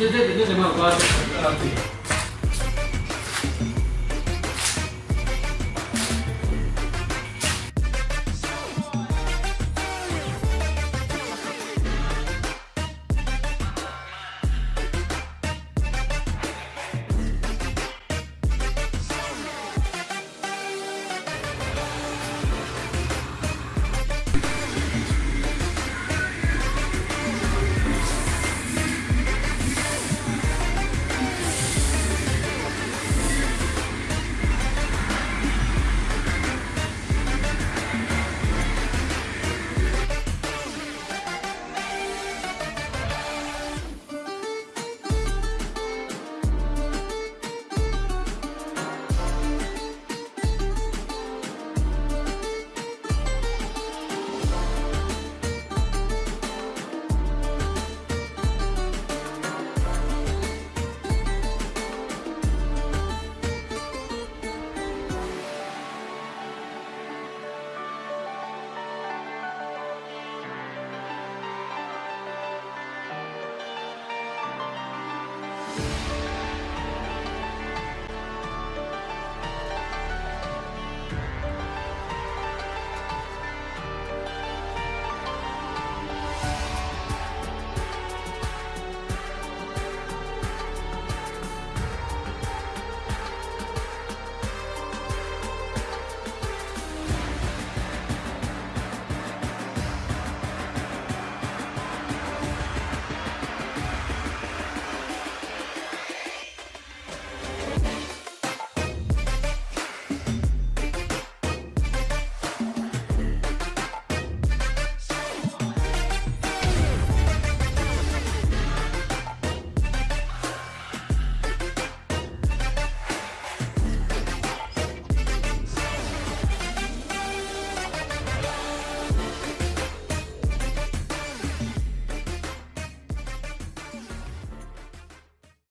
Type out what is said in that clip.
这、这、这怎么搞啊？这、